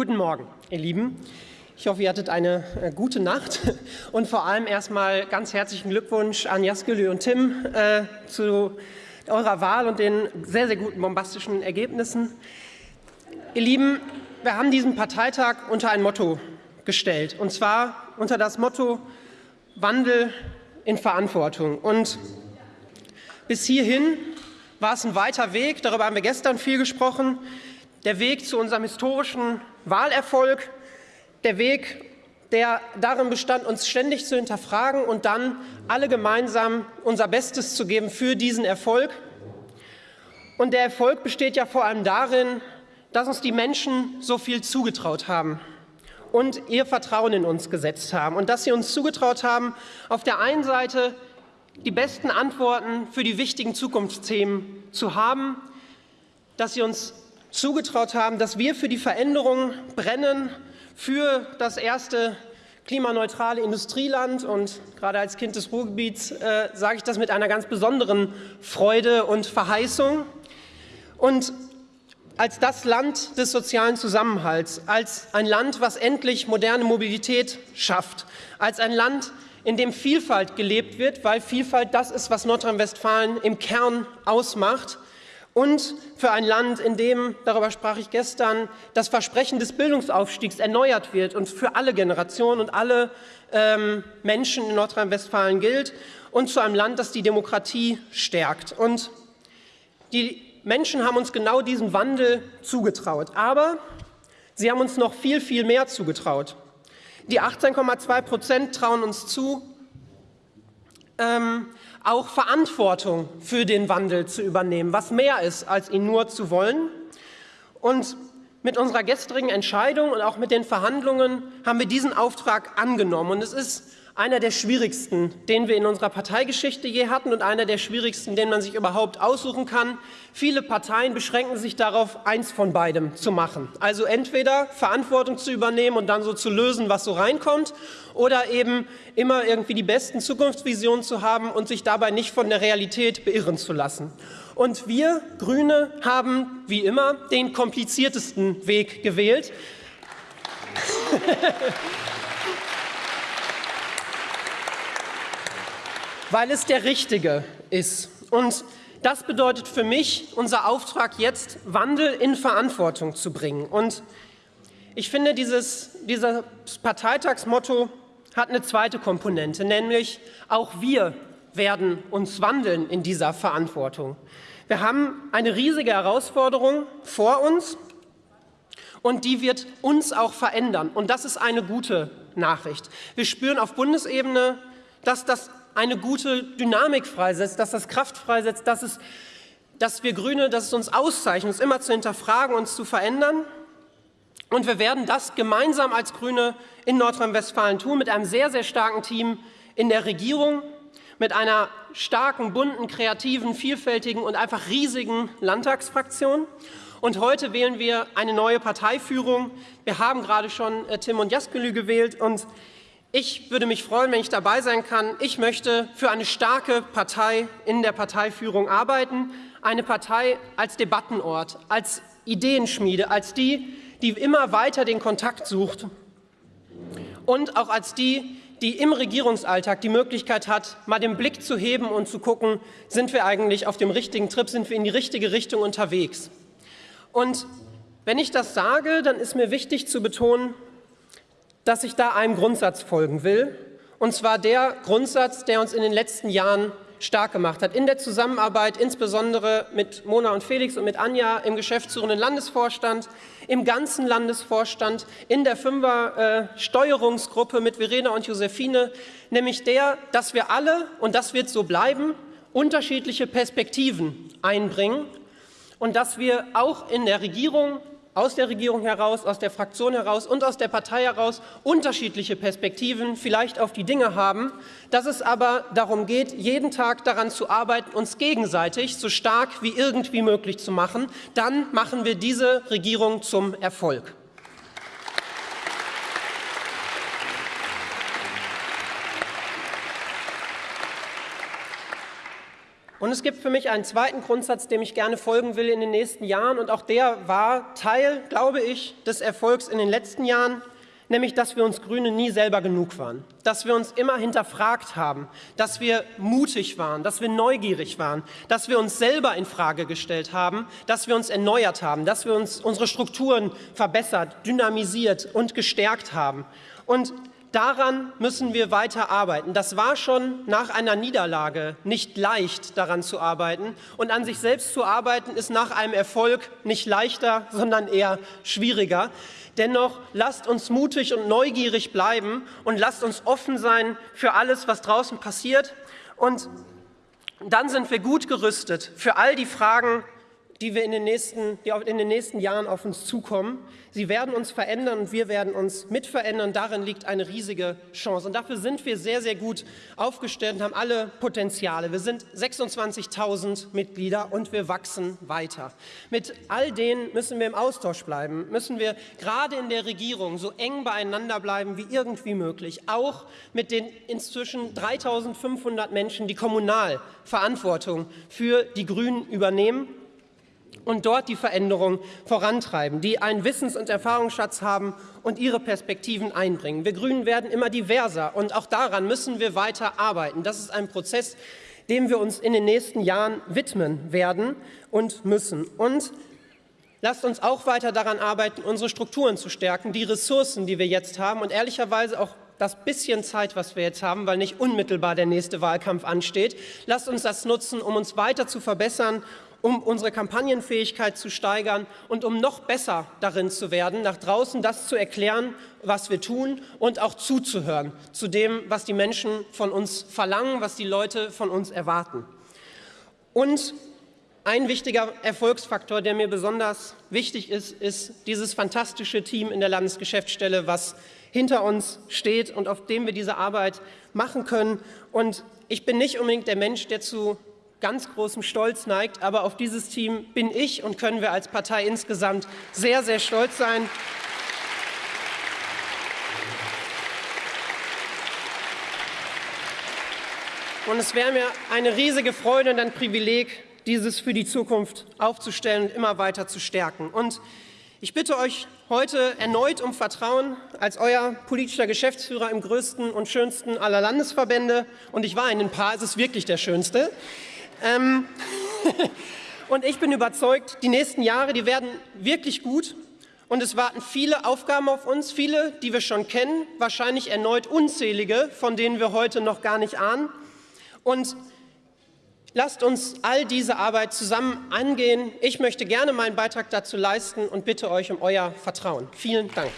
Guten Morgen, ihr Lieben. Ich hoffe, ihr hattet eine äh, gute Nacht und vor allem erstmal ganz herzlichen Glückwunsch an Jaskülü und Tim äh, zu eurer Wahl und den sehr, sehr guten bombastischen Ergebnissen. Ihr Lieben, wir haben diesen Parteitag unter ein Motto gestellt, und zwar unter das Motto Wandel in Verantwortung. Und bis hierhin war es ein weiter Weg, darüber haben wir gestern viel gesprochen, der Weg zu unserem historischen Wahlerfolg, der Weg, der darin bestand, uns ständig zu hinterfragen und dann alle gemeinsam unser Bestes zu geben für diesen Erfolg. Und der Erfolg besteht ja vor allem darin, dass uns die Menschen so viel zugetraut haben und ihr Vertrauen in uns gesetzt haben und dass sie uns zugetraut haben, auf der einen Seite die besten Antworten für die wichtigen Zukunftsthemen zu haben, dass sie uns zugetraut haben, dass wir für die Veränderung brennen, für das erste klimaneutrale Industrieland. Und gerade als Kind des Ruhrgebiets äh, sage ich das mit einer ganz besonderen Freude und Verheißung. Und als das Land des sozialen Zusammenhalts, als ein Land, was endlich moderne Mobilität schafft, als ein Land, in dem Vielfalt gelebt wird, weil Vielfalt das ist, was Nordrhein-Westfalen im Kern ausmacht, und für ein Land, in dem, darüber sprach ich gestern, das Versprechen des Bildungsaufstiegs erneuert wird und für alle Generationen und alle ähm, Menschen in Nordrhein-Westfalen gilt und zu einem Land, das die Demokratie stärkt. Und die Menschen haben uns genau diesen Wandel zugetraut, aber sie haben uns noch viel, viel mehr zugetraut. Die 18,2 Prozent trauen uns zu, ähm, auch Verantwortung für den Wandel zu übernehmen, was mehr ist, als ihn nur zu wollen. Und mit unserer gestrigen Entscheidung und auch mit den Verhandlungen haben wir diesen Auftrag angenommen. Und es ist einer der schwierigsten, den wir in unserer Parteigeschichte je hatten und einer der schwierigsten, den man sich überhaupt aussuchen kann. Viele Parteien beschränken sich darauf, eins von beidem zu machen. Also entweder Verantwortung zu übernehmen und dann so zu lösen, was so reinkommt, oder eben immer irgendwie die besten Zukunftsvisionen zu haben und sich dabei nicht von der Realität beirren zu lassen. Und wir Grüne haben, wie immer, den kompliziertesten Weg gewählt. weil es der richtige ist. Und das bedeutet für mich, unser Auftrag jetzt, Wandel in Verantwortung zu bringen. Und ich finde, dieses, dieses Parteitagsmotto hat eine zweite Komponente, nämlich auch wir werden uns wandeln in dieser Verantwortung. Wir haben eine riesige Herausforderung vor uns und die wird uns auch verändern. Und das ist eine gute Nachricht. Wir spüren auf Bundesebene, dass das eine gute Dynamik freisetzt, dass das Kraft freisetzt, dass, es, dass wir Grüne, dass es uns auszeichnet, uns immer zu hinterfragen, uns zu verändern. Und wir werden das gemeinsam als Grüne in Nordrhein-Westfalen tun, mit einem sehr, sehr starken Team in der Regierung, mit einer starken, bunten, kreativen, vielfältigen und einfach riesigen Landtagsfraktion. Und heute wählen wir eine neue Parteiführung. Wir haben gerade schon äh, Tim und Jaskelü gewählt und ich würde mich freuen, wenn ich dabei sein kann. Ich möchte für eine starke Partei in der Parteiführung arbeiten, eine Partei als Debattenort, als Ideenschmiede, als die, die immer weiter den Kontakt sucht und auch als die, die im Regierungsalltag die Möglichkeit hat, mal den Blick zu heben und zu gucken, sind wir eigentlich auf dem richtigen Trip, sind wir in die richtige Richtung unterwegs. Und wenn ich das sage, dann ist mir wichtig zu betonen, dass ich da einem Grundsatz folgen will, und zwar der Grundsatz, der uns in den letzten Jahren stark gemacht hat. In der Zusammenarbeit insbesondere mit Mona und Felix und mit Anja im geschäftsführenden Landesvorstand, im ganzen Landesvorstand, in der Fünfer-Steuerungsgruppe mit Verena und Josephine, nämlich der, dass wir alle, und das wird so bleiben, unterschiedliche Perspektiven einbringen und dass wir auch in der Regierung aus der Regierung heraus, aus der Fraktion heraus und aus der Partei heraus unterschiedliche Perspektiven vielleicht auf die Dinge haben, dass es aber darum geht, jeden Tag daran zu arbeiten, uns gegenseitig so stark wie irgendwie möglich zu machen, dann machen wir diese Regierung zum Erfolg. Und es gibt für mich einen zweiten Grundsatz, dem ich gerne folgen will in den nächsten Jahren. Und auch der war Teil, glaube ich, des Erfolgs in den letzten Jahren, nämlich dass wir uns Grüne nie selber genug waren, dass wir uns immer hinterfragt haben, dass wir mutig waren, dass wir neugierig waren, dass wir uns selber in Frage gestellt haben, dass wir uns erneuert haben, dass wir uns unsere Strukturen verbessert, dynamisiert und gestärkt haben. Und Daran müssen wir weiter arbeiten. Das war schon nach einer Niederlage nicht leicht, daran zu arbeiten. Und an sich selbst zu arbeiten ist nach einem Erfolg nicht leichter, sondern eher schwieriger. Dennoch lasst uns mutig und neugierig bleiben und lasst uns offen sein für alles, was draußen passiert. Und dann sind wir gut gerüstet für all die Fragen, die, wir in den, nächsten, die in den nächsten Jahren auf uns zukommen. Sie werden uns verändern und wir werden uns mitverändern. Darin liegt eine riesige Chance. Und dafür sind wir sehr, sehr gut aufgestellt und haben alle Potenziale. Wir sind 26.000 Mitglieder und wir wachsen weiter. Mit all denen müssen wir im Austausch bleiben, müssen wir gerade in der Regierung so eng beieinander bleiben wie irgendwie möglich. Auch mit den inzwischen 3.500 Menschen, die kommunal Verantwortung für die Grünen übernehmen und dort die Veränderung vorantreiben, die einen Wissens- und Erfahrungsschatz haben und ihre Perspektiven einbringen. Wir Grünen werden immer diverser und auch daran müssen wir weiter arbeiten. Das ist ein Prozess, dem wir uns in den nächsten Jahren widmen werden und müssen. Und lasst uns auch weiter daran arbeiten, unsere Strukturen zu stärken, die Ressourcen, die wir jetzt haben und ehrlicherweise auch das bisschen Zeit, was wir jetzt haben, weil nicht unmittelbar der nächste Wahlkampf ansteht, lasst uns das nutzen, um uns weiter zu verbessern um unsere Kampagnenfähigkeit zu steigern und um noch besser darin zu werden, nach draußen das zu erklären, was wir tun und auch zuzuhören zu dem, was die Menschen von uns verlangen, was die Leute von uns erwarten. Und ein wichtiger Erfolgsfaktor, der mir besonders wichtig ist, ist dieses fantastische Team in der Landesgeschäftsstelle, was hinter uns steht und auf dem wir diese Arbeit machen können. Und ich bin nicht unbedingt der Mensch, der zu ganz großem Stolz neigt. Aber auf dieses Team bin ich und können wir als Partei insgesamt sehr, sehr stolz sein. Und es wäre mir eine riesige Freude und ein Privileg, dieses für die Zukunft aufzustellen und immer weiter zu stärken. Und ich bitte euch heute erneut um Vertrauen als euer politischer Geschäftsführer im größten und schönsten aller Landesverbände. Und ich war in ein paar, es ist wirklich der schönste. Ähm und ich bin überzeugt, die nächsten Jahre, die werden wirklich gut. Und es warten viele Aufgaben auf uns, viele, die wir schon kennen, wahrscheinlich erneut unzählige, von denen wir heute noch gar nicht ahnen. Und lasst uns all diese Arbeit zusammen angehen. Ich möchte gerne meinen Beitrag dazu leisten und bitte euch um euer Vertrauen. Vielen Dank.